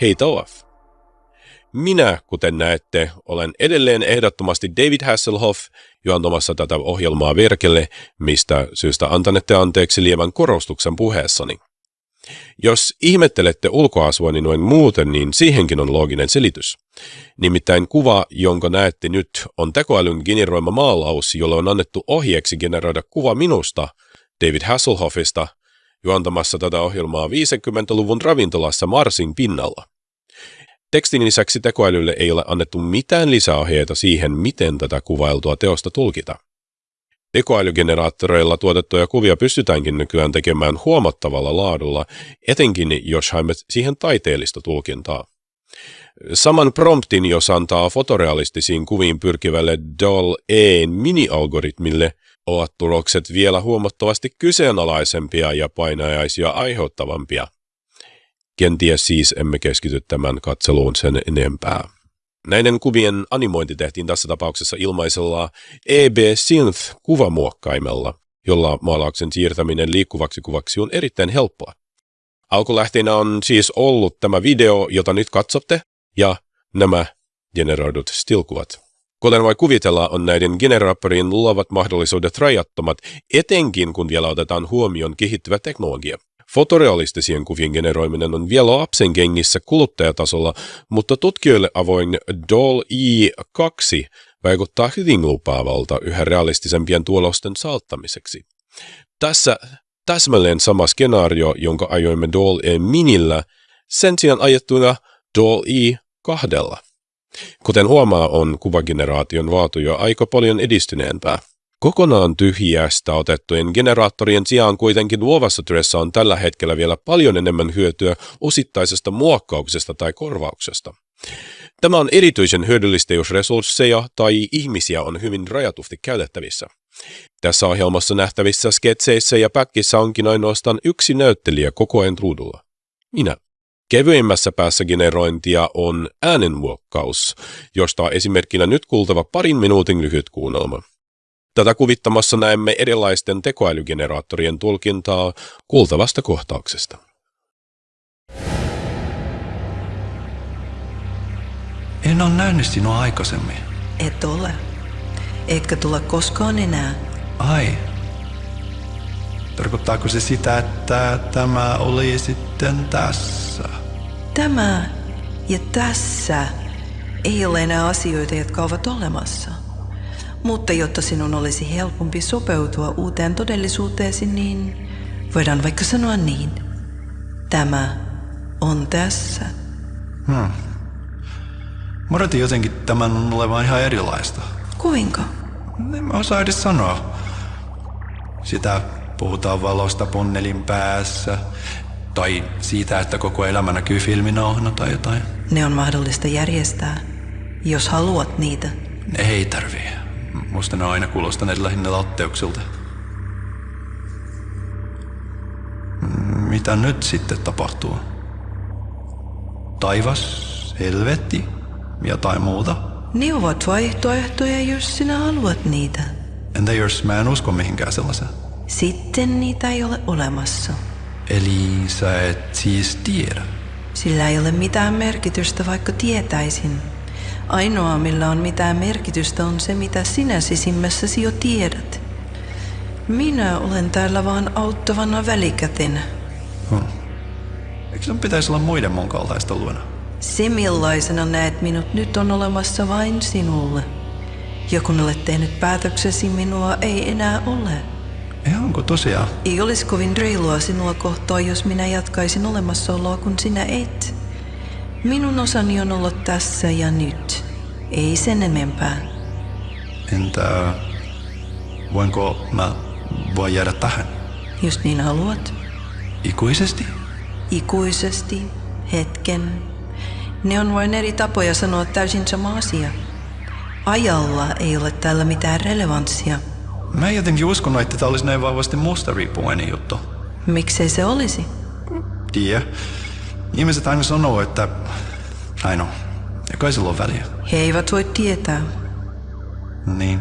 Hei Toaf! Minä, kuten näette, olen edelleen ehdottomasti David Hasselhoff juontamassa tätä ohjelmaa Verkelle, mistä syystä antanette anteeksi lievän korostuksen puheessani. Jos ihmettelette ulkoasuani noin muuten, niin siihenkin on looginen selitys. Nimittäin kuva, jonka näette nyt, on tekoälyn generoima maalaus, jolle on annettu ohjeeksi generoida kuva minusta, David Hasselhoffista, juontamassa tätä ohjelmaa 50-luvun ravintolassa Marsin pinnalla. Tekstin lisäksi tekoälylle ei ole annettu mitään lisäohjeita siihen, miten tätä kuvailtua teosta tulkita. Tekoälygeneraattoreilla tuotettuja kuvia pystytäänkin nykyään tekemään huomattavalla laadulla, etenkin jos haemme siihen taiteellista tulkintaa. Saman promptin, jos antaa fotorealistisiin kuviin pyrkivälle DAL-E mini-algoritmille, ovat tulokset vielä huomattavasti kyseenalaisempia ja painajaisia aiheuttavampia. Kenties siis emme keskity tämän katseluun sen enempää. Näiden kuvien animointi tehtiin tässä tapauksessa ilmaisella EB Synth kuvamuokkaimella, jolla maalauksen siirtäminen liikkuvaksi kuvaksi on erittäin helppoa. Alkulähteenä on siis ollut tämä video, jota nyt katsotte, ja nämä generoidut stillkuvat. Kuten voi kuvitella, on näiden generaattorien luovat mahdollisuudet rajattomat, etenkin kun vielä otetaan huomioon kehittyvä teknologia. Fotorealistisien kuvien generoiminen on vielä lapsen kengissä kuluttajatasolla, mutta tutkijoille avoin DALL-E 2 vaikuttaa hyvin lupaavalta yhä realistisempien tulosten saattamiseksi. Tässä täsmälleen sama skenaario, jonka ajoimme DALL-E minillä, sen sijaan ajettuna DALL-E kahdella. Kuten huomaa, on kuvageneraation vaatu jo aika paljon edistyneempää. Kokonaan tyhjästä otettujen generaattorien sijaan kuitenkin luovassa työssä on tällä hetkellä vielä paljon enemmän hyötyä osittaisesta muokkauksesta tai korvauksesta. Tämä on erityisen hyödyllistä, jos resursseja tai ihmisiä on hyvin rajatusti käytettävissä. Tässä ohjelmassa nähtävissä sketseissä ja pätkissä onkin ainoastaan yksi näyttelijä koko ajan ruudulla. Minä. Kevyimmässä päässä generointia on äänenmuokkaus, josta esimerkkinä nyt kuultava parin minuutin lyhyt kuunnelma. Tätä kuvittamassa näemme erilaisten tekoälygeneraattorien tulkintaa kuultavasta kohtauksesta. En ole nähnyt sinua aikaisemmin. Et ole. Etkä tule koskaan enää. Ai. Tarkoittaako se sitä, että tämä oli sitten tässä? Tämä ja tässä ei ole enää asioita, jotka ovat olemassa. Mutta jotta sinun olisi helpompi sopeutua uuteen todellisuuteesi, niin voidaan vaikka sanoa niin. Tämä on tässä. Hmm. Mä jotenkin tämän olevan ihan erilaista. Kuinka? En mä osaa edes sanoa. Sitä puhutaan valosta punnelin päässä. Tai siitä, että koko elämä näkyy filminauhana tai jotain. Ne on mahdollista järjestää, jos haluat niitä. Ei tarvii. Musta ne on aina kuulostaneet lähinnä latteuksilta. Mitä nyt sitten tapahtuu? Taivas, helvetti, jotain muuta? Ne ovat vaihtoehtoja, jos sinä haluat niitä. Entä jos mä en usko mihinkään sellaiseen? Sitten niitä ei ole olemassa. Eli sä et siis tiedä? Sillä ei ole mitään merkitystä, vaikka tietäisin. Ainoa, millä on mitään merkitystä, on se, mitä sinä sisimmässäsi jo tiedät. Minä olen täällä vaan auttavana välikätenä. Hmm. Eikö sun pitäisi olla muiden mun kaltaista luona? Se, millaisena näet minut nyt, on olemassa vain sinulle. Ja kun olet tehnyt päätöksesi, minua ei enää ole. Ei onko tosiaan? Ei olisi kovin reilua sinua kohtaa, jos minä jatkaisin olemassaoloa, kun sinä et. Minun osani on olla tässä ja nyt. Ei sen enempää. Entä voinko mä voi jäädä tähän? Jos niin haluat. Ikuisesti? Ikuisesti, hetken. Ne on vain eri tapoja sanoa täysin sama asia. Ajalla ei ole täällä mitään relevanssia. Mä en jotenkin uskonut, että tämä olisi näin vahvasti musta riippuvainen juttu. Miksei se olisi? Tiedä. Ihmiset aina sanoo, että kai sillä on väliä. He eivät voi tietää. Niin.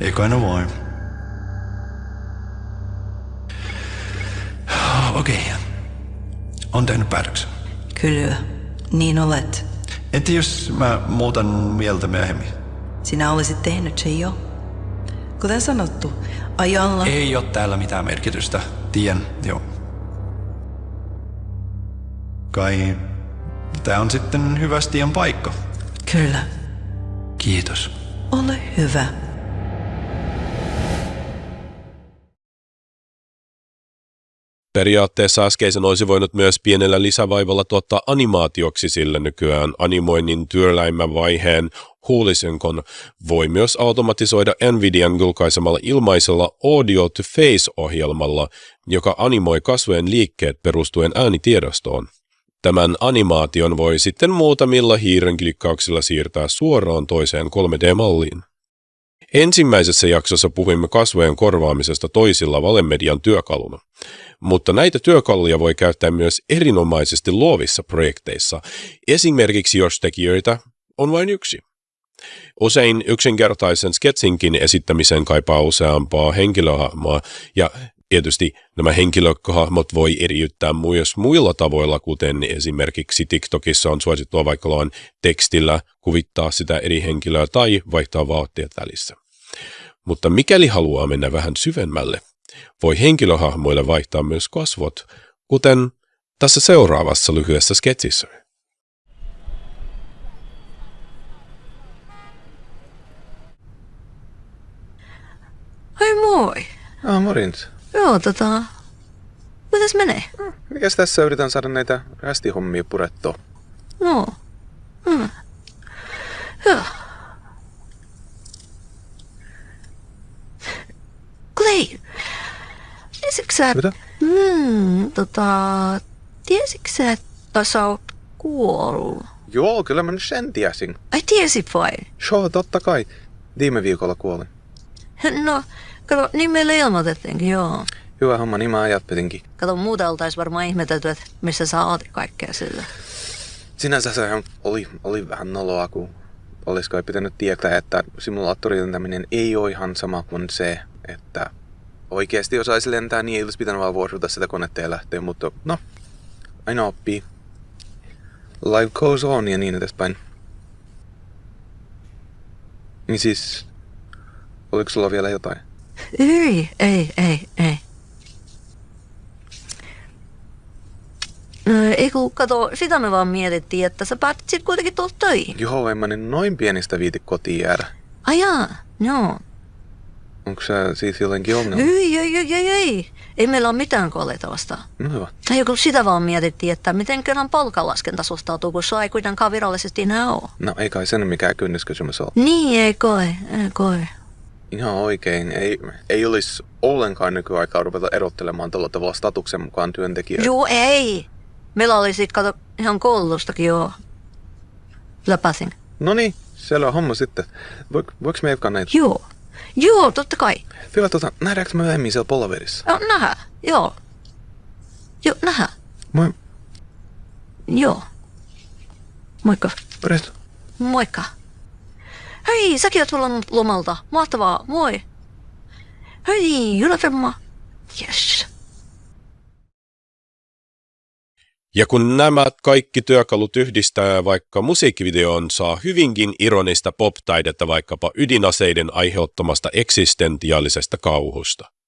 Ei kai ne voi. Okei. Okay. On tehnyt päätöksen. Kyllä. Niin olet. Entä jos mä muutan mieltä myöhemmin? Sinä olisit tehnyt sen jo. Kuten sanottu, ajalla... Ei ole täällä mitään merkitystä. Tien, joo. Kai tää on sitten hyvä Stian paikka. Kyllä. Kiitos. Ole hyvä. Periaatteessa äskeisen olisi voinut myös pienellä lisävaivalla tuottaa animaatioksi, sillä nykyään animoinnin työläimmän vaiheen huulisenkon voi myös automatisoida Nvidian julkaisemalla ilmaisella Audio to Face-ohjelmalla, joka animoi kasvojen liikkeet perustuen äänitiedostoon. Tämän animaation voi sitten muutamilla hiirenklikkauksilla siirtää suoraan toiseen 3D-malliin. Ensimmäisessä jaksossa puhuimme kasvojen korvaamisesta toisilla valemedian työkaluna, mutta näitä työkaluja voi käyttää myös erinomaisesti luovissa projekteissa, esimerkiksi jos tekijöitä on vain yksi. Usein yksinkertaisen sketsinkin esittämisen kaipaa useampaa henkilöhahmoa, ja tietysti nämä henkilöhahmot voi eriyttää myös muilla tavoilla, kuten esimerkiksi TikTokissa on suosittua vaikka tekstillä kuvittaa sitä eri henkilöä tai vaihtaa vaatteet välissä. Mutta mikäli haluaa mennä vähän syvemmälle, voi henkilöhahmoille vaihtaa myös kasvot, kuten tässä seuraavassa lyhyessä sketsissä. Hei moi! Ah, morjens. Joo, tota... Mitäs menee? Mikäs tässä yritän saada näitä rästihommia purettua? No. Hmm. Joo. Clay, tiesitkö sä... Mitä? Hmm, tota... Tiesitkö sä, että sä oot kuollut? Joo, kyllä mä nyt sen tiesin. Ai tiesit vai? Joo, totta kai. Viime viikolla kuolin. No, kato, niin meille ilmoitettiinkin, joo. Hyvä homma, niin mä ajattelinkin. Kato, muuta oltais varmaan ihmetelty, että missä sä oot kaikkea sillä. Sinänsä se oli, oli vähän noloa, kun olisiko ei pitänyt tietää, että simulaattorilentäminen ei ole ihan sama kuin se, että oikeasti osaisi lentää, niin ei olisi pitänyt vaan vuosuta sitä konetta ja lähteä, mutta no, aina oppii. Life goes on ja niin edespäin. Niin siis, oliko sulla vielä jotain? Ei, ei, ei, ei. No, ei kun, kato, sitä me vaan mietittiin, että sä päätit sit kuitenkin tulla töihin. Joo, en mä nyt noin pienistä viiti kotiin jäädä. Ajaa, joo. Onko sä siitä jotenkin ongelma? Ei, ei, ei, ei, ei. Ei meillä ole mitään kolleita vastaan. No hyvä. Tai joku sitä vaan mietittiin, että miten kerran palkanlaskenta suhtautuu, kun sua ei kuitenkaan virallisesti enää ole. No ei kai sen mikään kynnyskysymys ole. Niin, ei koe, ei koe. Ihan oikein. Ei, ei olisi ollenkaan nykyaikaa ruveta erottelemaan tällä tavalla statuksen mukaan työntekijöitä. Joo, ei. Meillä oli sit, kato, ihan koulustakin joo. Läpäsin. No niin, siellä on homma sitten. Voik, voiko me jatkaa näitä? Joo. Joo, totta kai. Vielä tota, nähdäänkö me myöhemmin siellä palaverissa? Joo, nähdään. Joo. Joo, nähdään. Moi, Joo. Moikka. morjesta. Moikka. Hei, säkin oot tullut lomalta. Mahtavaa. Moi. Hei, Ylä-Femma. Yes. Ja kun nämä kaikki työkalut yhdistää vaikka musiikkivideoon, saa hyvinkin ironista pop-taidetta vaikkapa ydinaseiden aiheuttamasta eksistentiaalisesta kauhusta.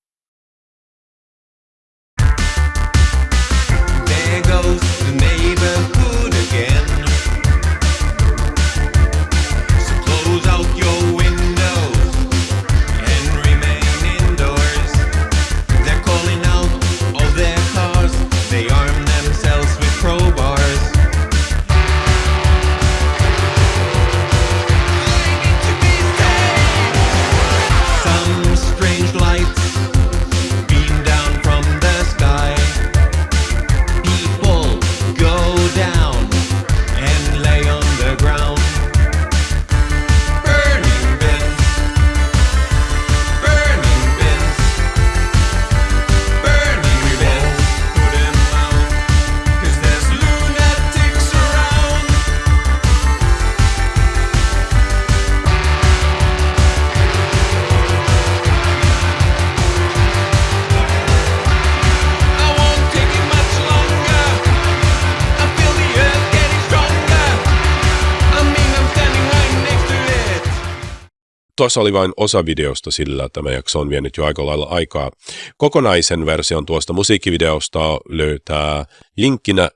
Tuossa oli vain osa videosta sillä, tämä jakso on vienyt jo aika lailla aikaa. Kokonaisen version tuosta musiikkivideosta löytää linkkinä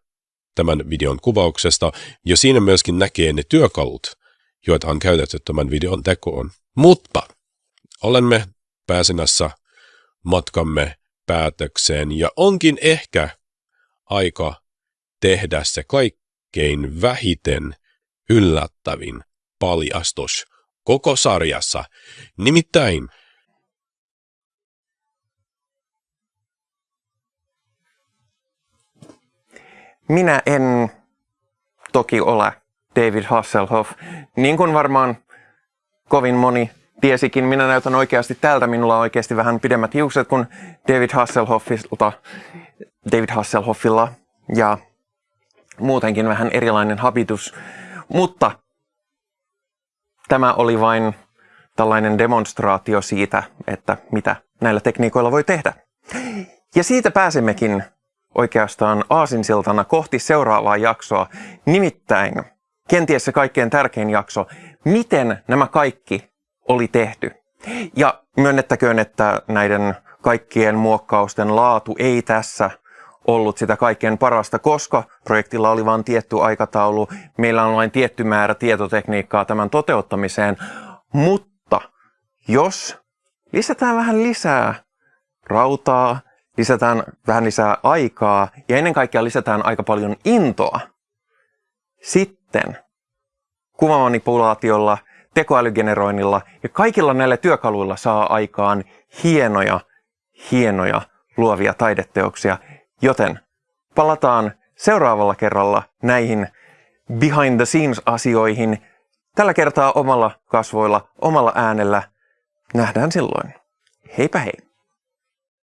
tämän videon kuvauksesta, ja siinä myöskin näkee ne työkalut, joita on käytetty tämän videon tekoon. Mutta olemme pääsemässä matkamme päätökseen, ja onkin ehkä aika tehdä se kaikkein vähiten yllättävin paljastus koko sarjassa. Nimittäin Minä en toki ole David Hasselhoff. Niin kuin varmaan kovin moni tiesikin, minä näytän oikeasti tältä. Minulla on oikeasti vähän pidemmät hiukset kuin David Hasselhoffilta, David Hasselhoffilla ja muutenkin vähän erilainen habitus. Mutta tämä oli vain tällainen demonstraatio siitä, että mitä näillä tekniikoilla voi tehdä. Ja siitä pääsemmekin oikeastaan aasinsiltana kohti seuraavaa jaksoa, nimittäin kenties se kaikkein tärkein jakso, miten nämä kaikki oli tehty. Ja myönnettäköön, että näiden kaikkien muokkausten laatu ei tässä ollut sitä kaikkein parasta, koska projektilla oli vain tietty aikataulu, meillä on vain tietty määrä tietotekniikkaa tämän toteuttamiseen, mutta jos lisätään vähän lisää rautaa, lisätään vähän lisää aikaa ja ennen kaikkea lisätään aika paljon intoa, sitten kuvamanipulaatiolla, tekoälygeneroinnilla ja kaikilla näillä työkaluilla saa aikaan hienoja, hienoja luovia taideteoksia, joten palataan seuraavalla kerralla näihin behind the scenes asioihin. Tällä kertaa omalla kasvoilla, omalla äänellä. Nähdään silloin. Heipä hei!